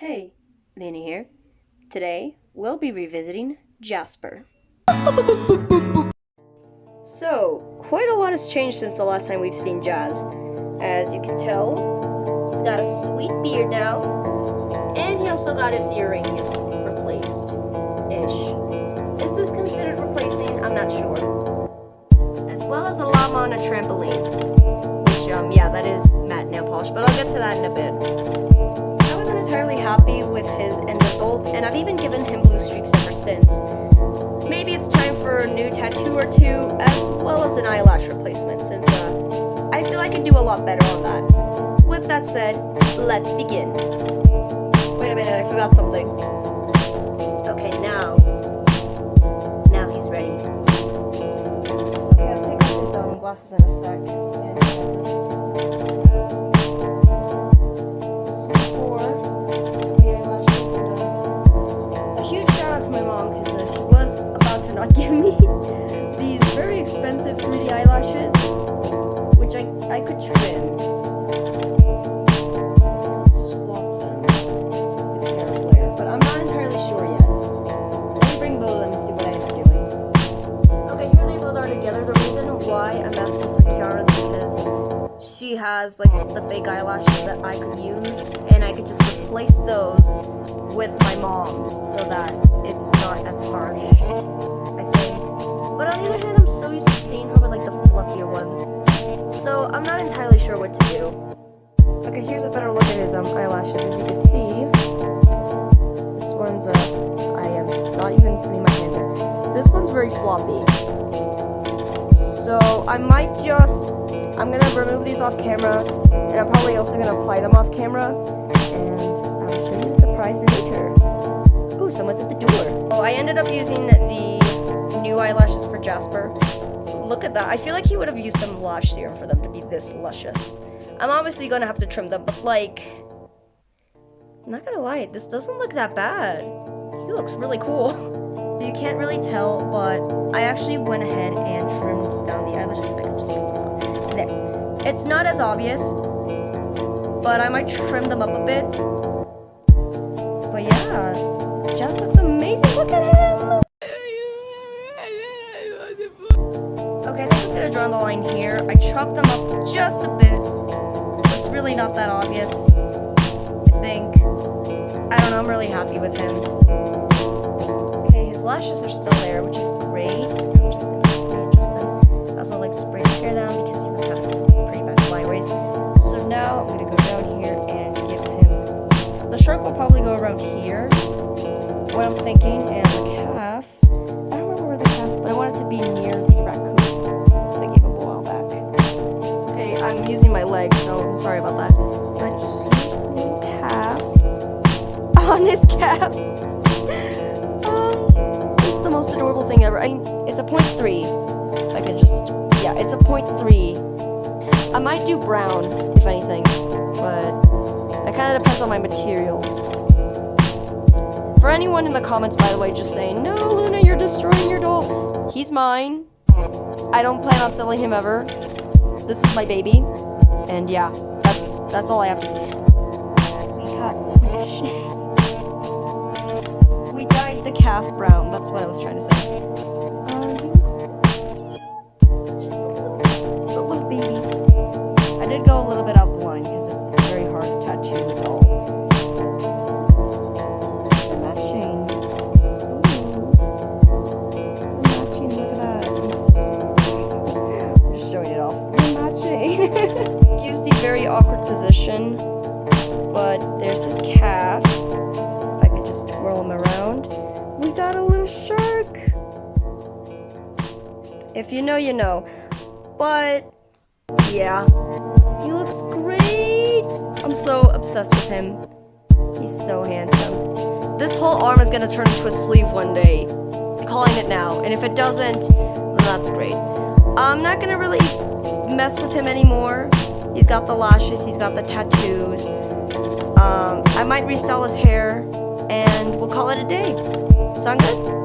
Hey, Lena here. Today, we'll be revisiting Jasper. So, quite a lot has changed since the last time we've seen Jazz. As you can tell, he's got a sweet beard now, and he also got his earring replaced-ish. Is this considered replacing? I'm not sure. As well as a llama on a trampoline. Which, um, yeah, that is matte nail polish, but I'll get to that in a bit tattoo or two, as well as an eyelash replacement, since uh, I feel I can do a lot better on that. With that said, let's begin. Wait a minute, I forgot something. Okay, now. Now he's ready. Okay, I'll take off his um, glasses in a sec. Has like the fake eyelashes that I could use and I could just replace those with my mom's so that it's not as harsh, I think. But on the other hand, I'm so used to seeing her I am not even putting my hand there. This one's very floppy. So I might just I'm gonna remove these off camera, and I'm probably also gonna apply them off camera, and I'll show you the surprise later. Oh, someone's at the door. Oh, I ended up using the new eyelashes for Jasper. Look at that. I feel like he would have used some lash serum for them to be this luscious. I'm obviously gonna have to trim them, but like, I'm not gonna lie, this doesn't look that bad. He looks really cool. You can't really tell, but I actually went ahead and trimmed down the eyelashes. If I could just get this up. There. It's not as obvious, but I might trim them up a bit. But yeah, Jess looks amazing. Look at him! Okay, I think I'm gonna draw the line here. I chopped them up just a bit. It's really not that obvious, I think. I don't know, I'm really happy with him. Okay, his lashes are still there, which is great. I'm just gonna adjust them. I also like spray hair down because he was having some pretty bad flyaways. So now I'm gonna go down here and give him... The shark will probably go around here. What I'm thinking, and the calf. His cap. um, it's the most adorable thing ever. I mean, it's a point three. If I could just, yeah, it's a point three. I might do brown, if anything, but that kind of depends on my materials. For anyone in the comments, by the way, just saying, no, Luna, you're destroying your doll. He's mine. I don't plan on selling him ever. This is my baby. And yeah, that's that's all I have to say. We calf brown. That's what I was trying to say. If you know, you know. But, yeah. He looks great. I'm so obsessed with him. He's so handsome. This whole arm is to turn into a sleeve one day. I'm calling it now. And if it doesn't, that's great. I'm not to really mess with him anymore. He's got the lashes, he's got the tattoos. Um, I might restyle his hair, and we'll call it a day. Sound good?